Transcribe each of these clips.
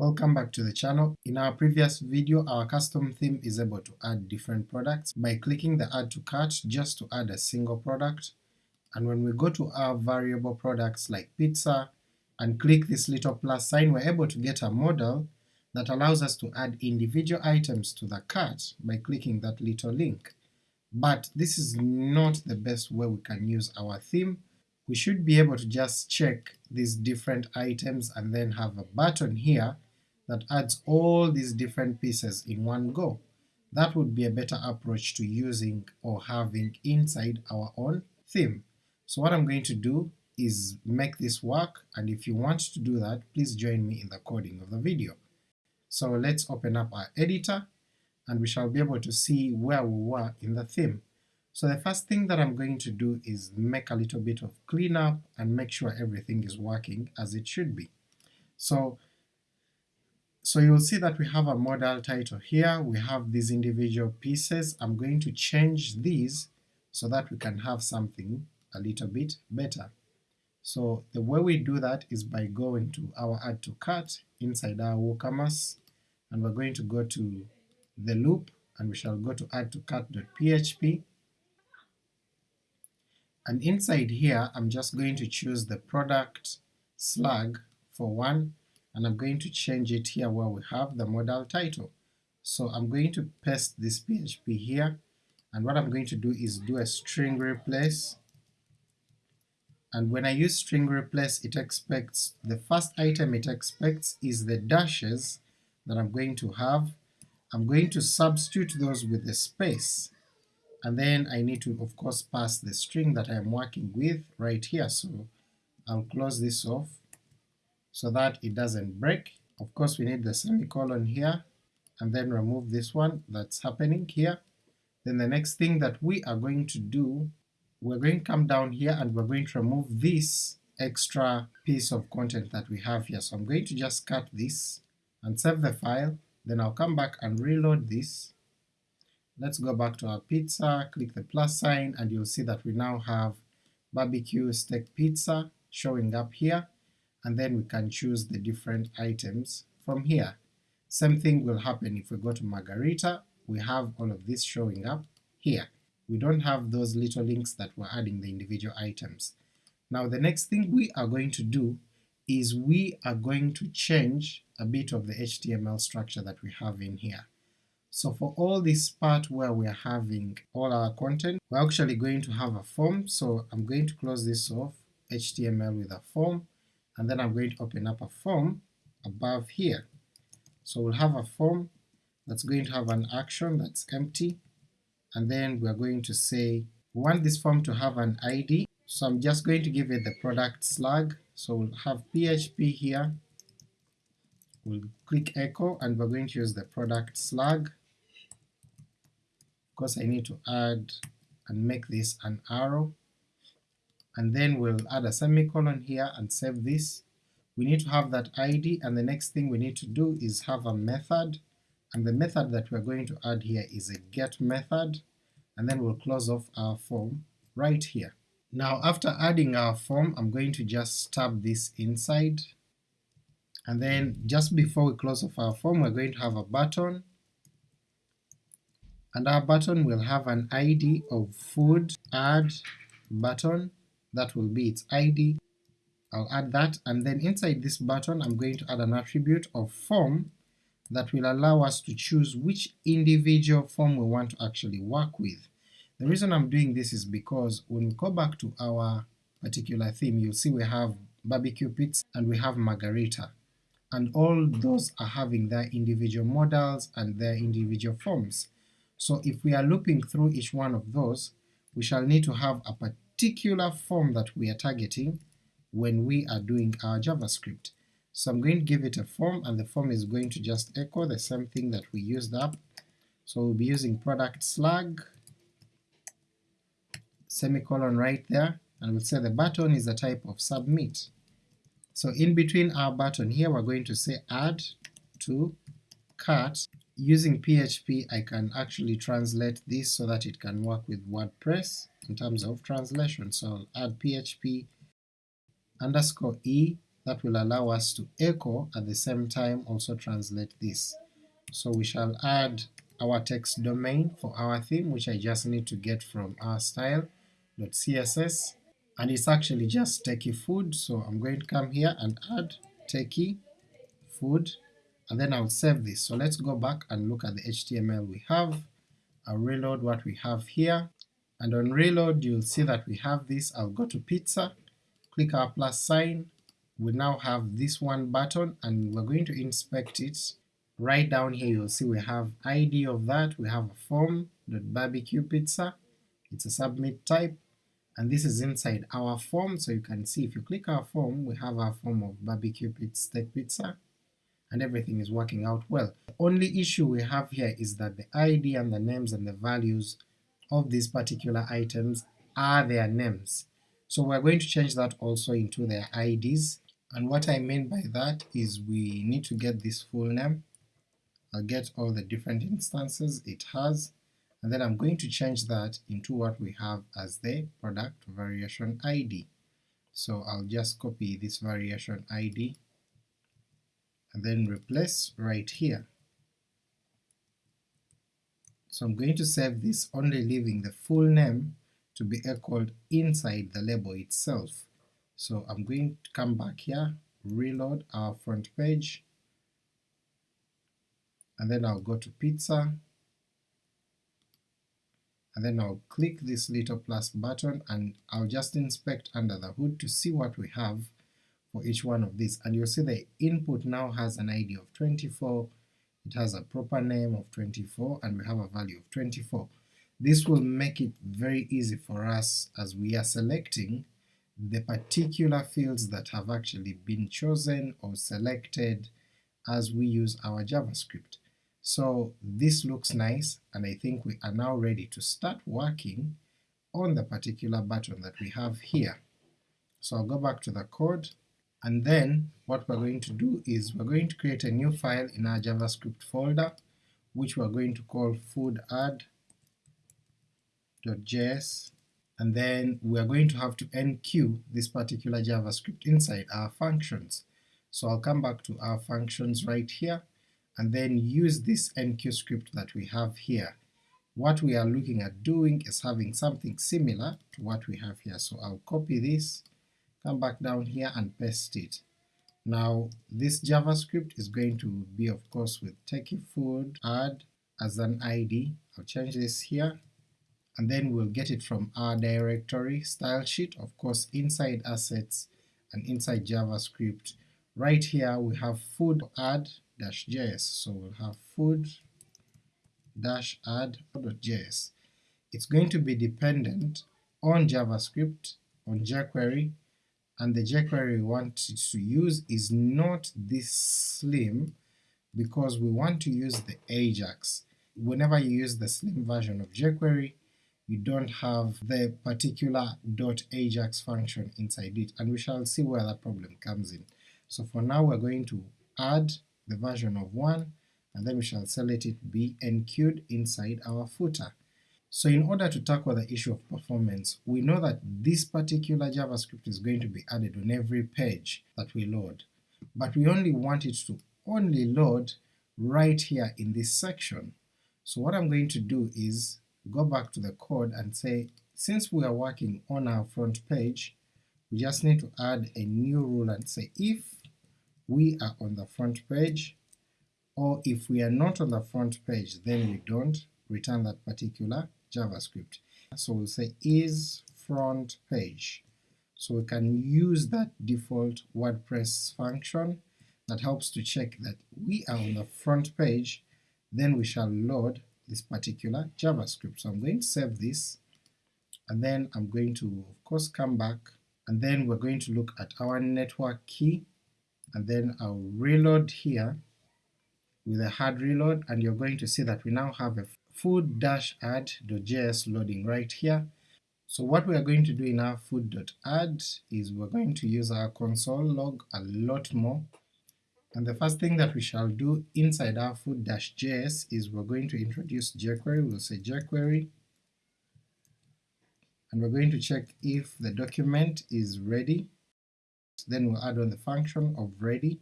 Welcome back to the channel. In our previous video, our custom theme is able to add different products by clicking the add to cart just to add a single product, and when we go to our variable products like pizza and click this little plus sign, we're able to get a modal that allows us to add individual items to the cart by clicking that little link. But this is not the best way we can use our theme. We should be able to just check these different items and then have a button here that adds all these different pieces in one go. That would be a better approach to using or having inside our own theme. So what I'm going to do is make this work, and if you want to do that, please join me in the coding of the video. So let's open up our editor, and we shall be able to see where we were in the theme. So the first thing that I'm going to do is make a little bit of cleanup and make sure everything is working as it should be. So so you'll see that we have a modal title. Here, we have these individual pieces, I'm going to change these so that we can have something a little bit better. So the way we do that is by going to our add to cart inside our WooCommerce, and we're going to go to the loop, and we shall go to add to cart.php, and inside here I'm just going to choose the product slug for one, and I'm going to change it here where we have the modal title. So I'm going to paste this PHP here, and what I'm going to do is do a string replace, and when I use string replace it expects, the first item it expects is the dashes that I'm going to have. I'm going to substitute those with a space, and then I need to of course pass the string that I am working with right here, so I'll close this off, so that it doesn't break. Of course we need the semicolon here, and then remove this one that's happening here. Then the next thing that we are going to do, we're going to come down here and we're going to remove this extra piece of content that we have here. So I'm going to just cut this and save the file, then I'll come back and reload this. Let's go back to our pizza, click the plus sign, and you'll see that we now have barbecue steak pizza showing up here, and then we can choose the different items from here. Same thing will happen if we go to Margarita, we have all of this showing up here. We don't have those little links that we're adding the individual items. Now the next thing we are going to do is we are going to change a bit of the HTML structure that we have in here. So for all this part where we are having all our content, we're actually going to have a form, so I'm going to close this off, HTML with a form, and then I'm going to open up a form above here. So we'll have a form that's going to have an action that's empty, and then we're going to say we want this form to have an ID, so I'm just going to give it the product slug, so we'll have PHP here, we'll click echo, and we're going to use the product slug. Of course I need to add and make this an arrow, and then we'll add a semicolon here and save this. We need to have that ID, and the next thing we need to do is have a method, and the method that we're going to add here is a get method, and then we'll close off our form right here. Now after adding our form, I'm going to just tab this inside, and then just before we close off our form we're going to have a button, and our button will have an ID of food add button, that will be its ID, I'll add that, and then inside this button I'm going to add an attribute of form that will allow us to choose which individual form we want to actually work with. The reason I'm doing this is because when we go back to our particular theme, you'll see we have barbecue pits and we have margarita, and all those are having their individual modals and their individual forms. So if we are looping through each one of those, we shall need to have a particular form that we are targeting when we are doing our JavaScript. So I'm going to give it a form, and the form is going to just echo the same thing that we used up. So we'll be using product slug, semicolon right there, and we'll say the button is a type of submit. So in between our button here we're going to say add to cart. Using PHP I can actually translate this so that it can work with WordPress in terms of translation, so I'll add PHP underscore e that will allow us to echo at the same time also translate this. So we shall add our text domain for our theme, which I just need to get from our style.css, and it's actually just techie food, so I'm going to come here and add techie food, and then I'll save this. So let's go back and look at the HTML we have. I'll reload what we have here, and on reload you'll see that we have this. I'll go to pizza, click our plus sign, we now have this one button and we're going to inspect it. Right down here you'll see we have ID of that, we have a form, barbecue pizza, it's a submit type, and this is inside our form, so you can see if you click our form, we have our form of barbecue steak pizza, and everything is working out well. The only issue we have here is that the ID and the names and the values of these particular items are their names. So we're going to change that also into their IDs, and what I mean by that is we need to get this full name, I'll get all the different instances it has, and then I'm going to change that into what we have as the product variation ID. So I'll just copy this variation ID and then replace right here. So I'm going to save this only leaving the full name to be echoed inside the label itself. So I'm going to come back here, reload our front page, and then I'll go to pizza, and then I'll click this little plus button and I'll just inspect under the hood to see what we have for each one of these, and you'll see the input now has an ID of 24, it has a proper name of 24, and we have a value of 24. This will make it very easy for us as we are selecting the particular fields that have actually been chosen or selected as we use our JavaScript. So this looks nice and I think we are now ready to start working on the particular button that we have here. So I'll go back to the code and then what we're going to do is we're going to create a new file in our JavaScript folder which we're going to call foodadd.js and then we are going to have to enqueue this particular JavaScript inside our functions. So I'll come back to our functions right here, and then use this enqueue script that we have here. What we are looking at doing is having something similar to what we have here, so I'll copy this, come back down here and paste it. Now this JavaScript is going to be of course with techie food add as an ID, I'll change this here, and then we'll get it from our directory style sheet, of course inside assets and inside JavaScript. Right here we have food add-js, so we'll have food dash add.js. It's going to be dependent on JavaScript, on jQuery, and the jQuery we want to use is not this slim because we want to use the Ajax. Whenever you use the slim version of jQuery, you don't have the particular .ajax function inside it, and we shall see where that problem comes in. So for now we're going to add the version of 1, and then we shall select it be enqueued inside our footer. So in order to tackle the issue of performance, we know that this particular JavaScript is going to be added on every page that we load, but we only want it to only load right here in this section. So what I'm going to do is go back to the code and say, since we are working on our front page, we just need to add a new rule and say if we are on the front page, or if we are not on the front page, then we don't return that particular JavaScript. So we'll say is front page. So we can use that default WordPress function that helps to check that we are on the front page, then we shall load this particular JavaScript. So I'm going to save this, and then I'm going to of course come back, and then we're going to look at our network key, and then I'll reload here with a hard reload, and you're going to see that we now have a food-add.js loading right here. So what we are going to do in our food.add is we're going to use our console log a lot more. And the first thing that we shall do inside our food-js is we're going to introduce jQuery, we'll say jQuery, and we're going to check if the document is ready, then we'll add on the function of ready.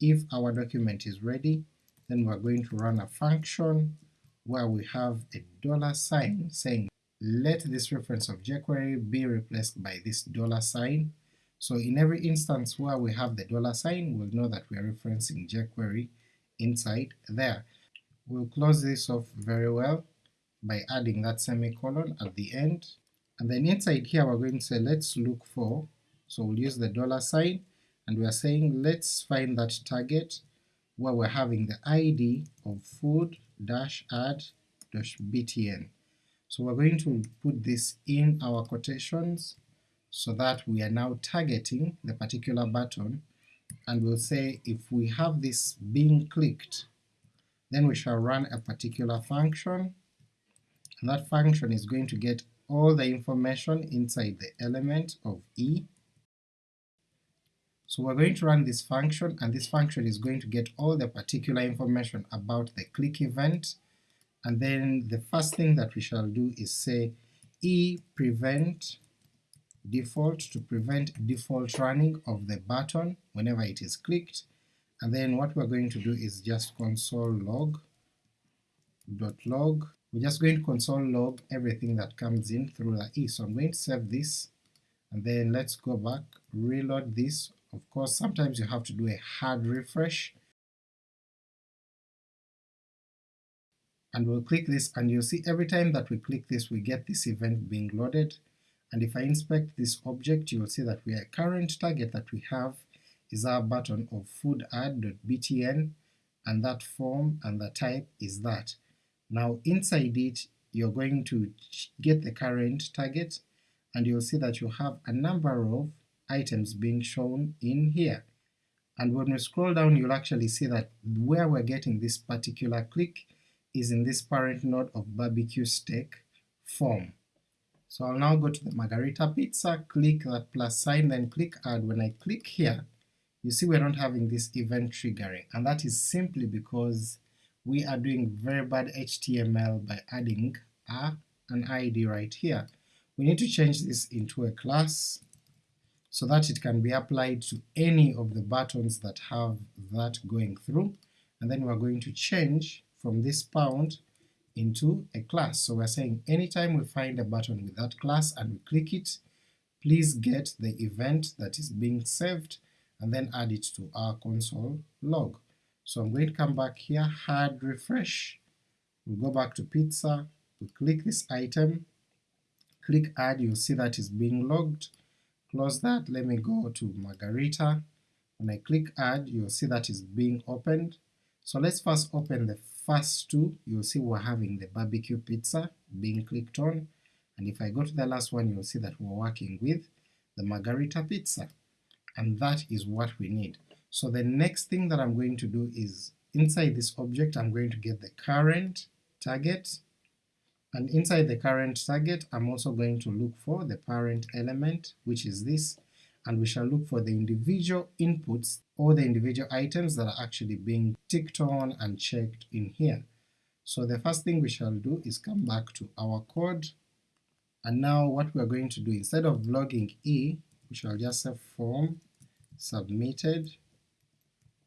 If our document is ready, then we're going to run a function where we have a dollar sign mm. saying let this reference of jQuery be replaced by this dollar sign. So in every instance where we have the dollar sign, we'll know that we are referencing jQuery inside there. We'll close this off very well by adding that semicolon at the end, and then inside here we're going to say let's look for, so we'll use the dollar sign, and we are saying let's find that target where we're having the id of food dash add dash btn. So we're going to put this in our quotations so that we are now targeting the particular button and we'll say if we have this being clicked then we shall run a particular function and that function is going to get all the information inside the element of E. So we're going to run this function and this function is going to get all the particular information about the click event and then the first thing that we shall do is say e prevent default to prevent default running of the button whenever it is clicked, and then what we're going to do is just console log dot log. We're just going to console log everything that comes in through the e. So I'm going to save this, and then let's go back, reload this. Of course sometimes you have to do a hard refresh and we'll click this and you'll see every time that we click this we get this event being loaded and if I inspect this object you will see that we are current target that we have is our button of food_add.btn and that form and the type is that. Now inside it you're going to get the current target and you'll see that you have a number of items being shown in here. And when we scroll down you'll actually see that where we're getting this particular click is in this parent node of barbecue steak form. So I'll now go to the margarita pizza, click that plus sign, then click add. When I click here, you see we're not having this event triggering, and that is simply because we are doing very bad HTML by adding a, an ID right here. We need to change this into a class so that it can be applied to any of the buttons that have that going through, and then we're going to change from this pound into a class. So we're saying anytime we find a button with that class and we click it, please get the event that is being saved and then add it to our console log. So I'm going to come back here, hard refresh, we'll go back to pizza, we click this item, click add, you'll see that is being logged, close that, let me go to margarita, when I click add you'll see that is being opened. So let's first open the first two, you'll see we're having the barbecue pizza being clicked on, and if I go to the last one you'll see that we're working with the margarita pizza, and that is what we need. So the next thing that I'm going to do is, inside this object I'm going to get the current target, and inside the current target I'm also going to look for the parent element, which is this, and we shall look for the individual inputs or the individual items that are actually being ticked on and checked in here. So the first thing we shall do is come back to our code, and now what we're going to do, instead of logging e, we shall just say form submitted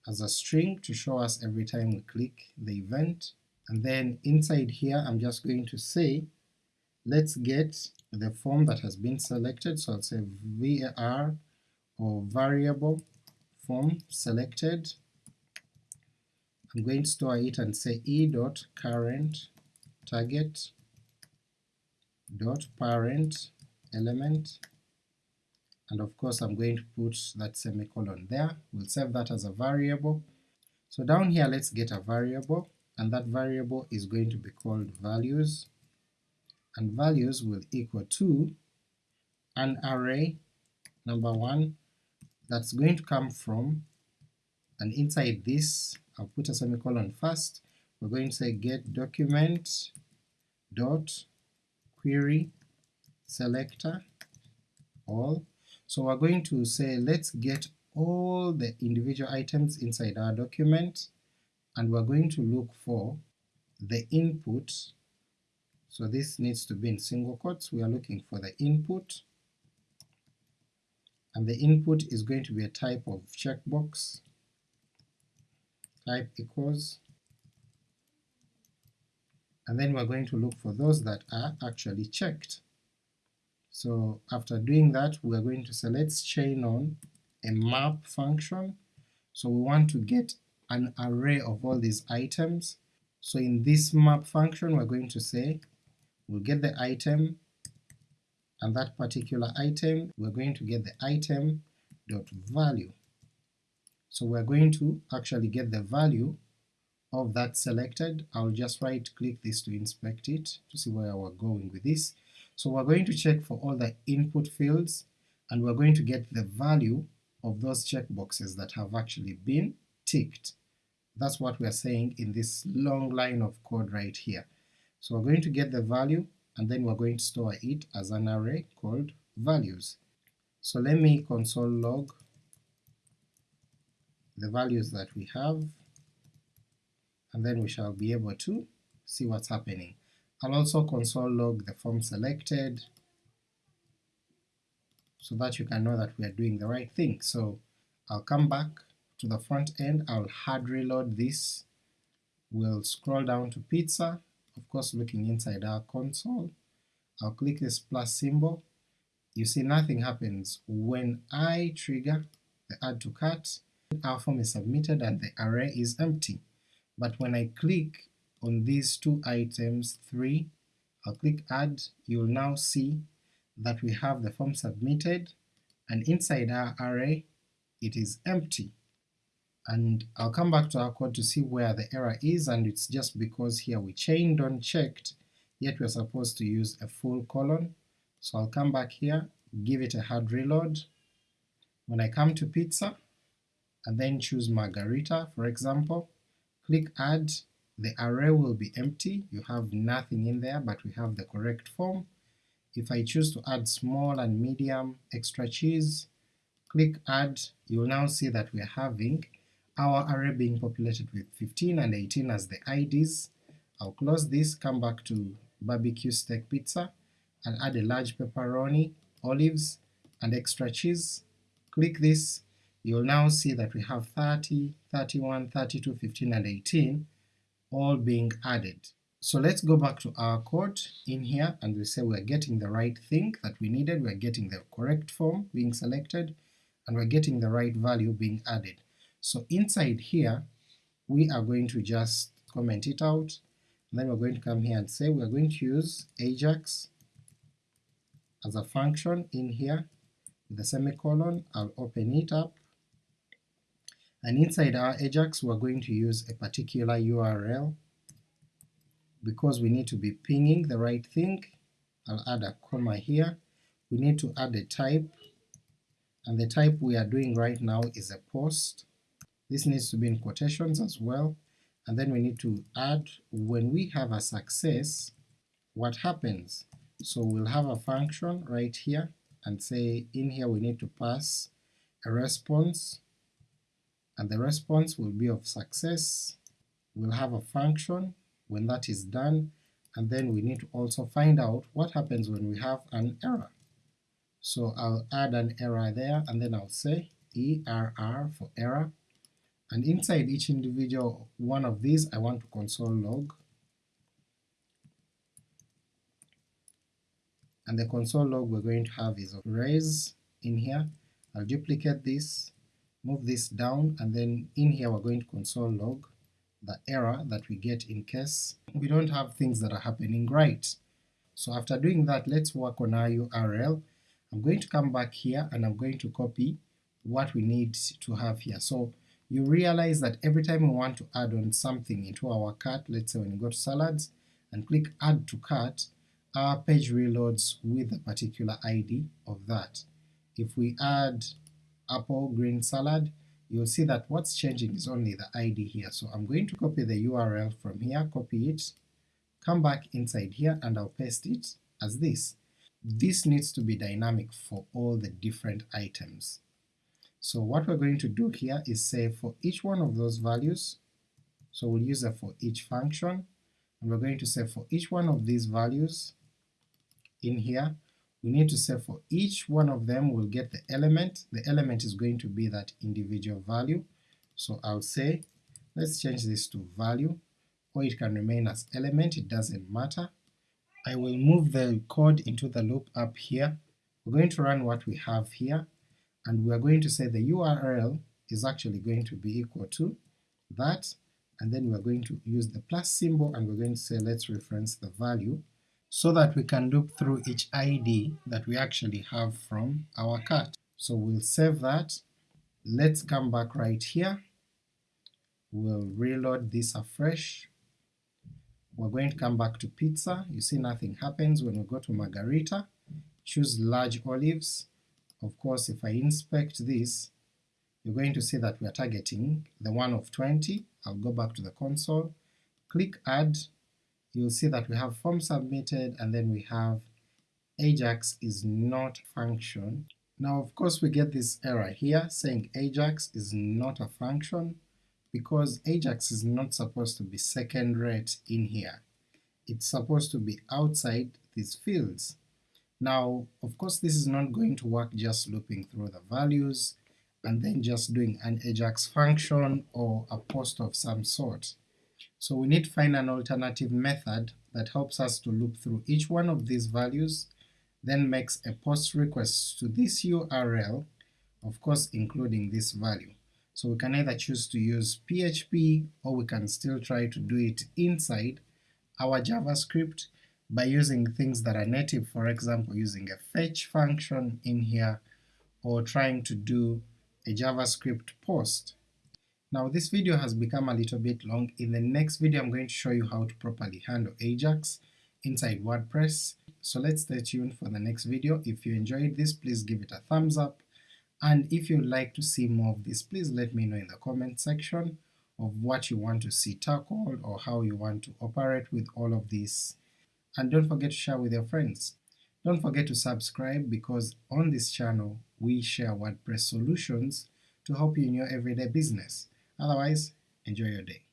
as a string to show us every time we click the event, and then inside here I'm just going to say let's get the form that has been selected, so I'll say var or variable form selected. I'm going to store it and say e dot current target dot parent element and of course I'm going to put that semicolon there, we'll save that as a variable. So down here let's get a variable, and that variable is going to be called values, and values will equal to an array number one that's going to come from, and inside this I'll put a semicolon first, we're going to say get document dot query selector all. So we're going to say let's get all the individual items inside our document, and we're going to look for the input, so this needs to be in single quotes, we are looking for the input. And the input is going to be a type of checkbox, type equals, and then we're going to look for those that are actually checked. So after doing that we're going to say let's chain on a map function, so we want to get an array of all these items. So in this map function we're going to say we'll get the item and that particular item we're going to get the item dot value. So we're going to actually get the value of that selected. I'll just right click this to inspect it to see where we're going with this. So we're going to check for all the input fields and we're going to get the value of those checkboxes that have actually been ticked. That's what we're saying in this long line of code right here. So we're going to get the value and then we're going to store it as an array called values. So let me console log the values that we have and then we shall be able to see what's happening. I'll also console log the form selected so that you can know that we are doing the right thing. So I'll come back to the front end, I'll hard reload this, we'll scroll down to pizza, of course looking inside our console, I'll click this plus symbol, you see nothing happens. When I trigger the add to cart, our form is submitted and the array is empty. But when I click on these two items 3, I'll click add, you'll now see that we have the form submitted and inside our array it is empty. And I'll come back to our code to see where the error is and it's just because here we chained unchecked yet we're supposed to use a full colon. So I'll come back here, give it a hard reload. When I come to pizza, and then choose margarita for example, click add, the array will be empty, you have nothing in there but we have the correct form. If I choose to add small and medium extra cheese, click add, you'll now see that we are having our array being populated with 15 and 18 as the IDs. I'll close this, come back to barbecue steak pizza, and add a large pepperoni, olives, and extra cheese. Click this, you'll now see that we have 30, 31, 32, 15, and 18 all being added. So let's go back to our code in here and we say we're getting the right thing that we needed, we're getting the correct form being selected, and we're getting the right value being added. So inside here, we are going to just comment it out, then we're going to come here and say we're going to use Ajax as a function in here with a semicolon, I'll open it up, and inside our Ajax we're going to use a particular URL because we need to be pinging the right thing, I'll add a comma here, we need to add a type, and the type we are doing right now is a post. This needs to be in quotations as well, and then we need to add when we have a success, what happens. So we'll have a function right here, and say in here we need to pass a response, and the response will be of success. We'll have a function when that is done, and then we need to also find out what happens when we have an error. So I'll add an error there, and then I'll say ERR for error, and inside each individual one of these I want to console log, and the console log we're going to have is res in here, I'll duplicate this, move this down, and then in here we're going to console log the error that we get in case we don't have things that are happening right. So after doing that, let's work on our URL. I'm going to come back here and I'm going to copy what we need to have here. So you realize that every time we want to add on something into our cart, let's say when you go to salads and click add to cart, our page reloads with a particular ID of that. If we add apple green salad, you'll see that what's changing is only the ID here. So I'm going to copy the URL from here, copy it, come back inside here and I'll paste it as this. This needs to be dynamic for all the different items. So what we're going to do here is say for each one of those values, so we'll use a for each function, and we're going to say for each one of these values in here, we need to say for each one of them we'll get the element, the element is going to be that individual value, so I'll say, let's change this to value, or it can remain as element, it doesn't matter. I will move the code into the loop up here, we're going to run what we have here, and we're going to say the URL is actually going to be equal to that, and then we're going to use the plus symbol and we're going to say let's reference the value so that we can loop through each ID that we actually have from our cart. So we'll save that, let's come back right here, we'll reload this afresh, we're going to come back to pizza, you see nothing happens when we go to margarita, choose large olives, of course if I inspect this, you're going to see that we are targeting the one of 20, I'll go back to the console, click add, you'll see that we have form submitted and then we have Ajax is not function. Now of course we get this error here saying Ajax is not a function because Ajax is not supposed to be second rate in here. It's supposed to be outside these fields. Now of course this is not going to work just looping through the values and then just doing an Ajax function or a post of some sort. So we need to find an alternative method that helps us to loop through each one of these values, then makes a post request to this URL, of course including this value. So we can either choose to use PHP or we can still try to do it inside our JavaScript by using things that are native, for example using a fetch function in here, or trying to do a JavaScript post. Now this video has become a little bit long, in the next video I'm going to show you how to properly handle Ajax inside WordPress, so let's stay tuned for the next video. If you enjoyed this please give it a thumbs up, and if you'd like to see more of this please let me know in the comment section of what you want to see tackled or how you want to operate with all of this and don't forget to share with your friends. Don't forget to subscribe because on this channel we share WordPress solutions to help you in your everyday business. Otherwise, enjoy your day.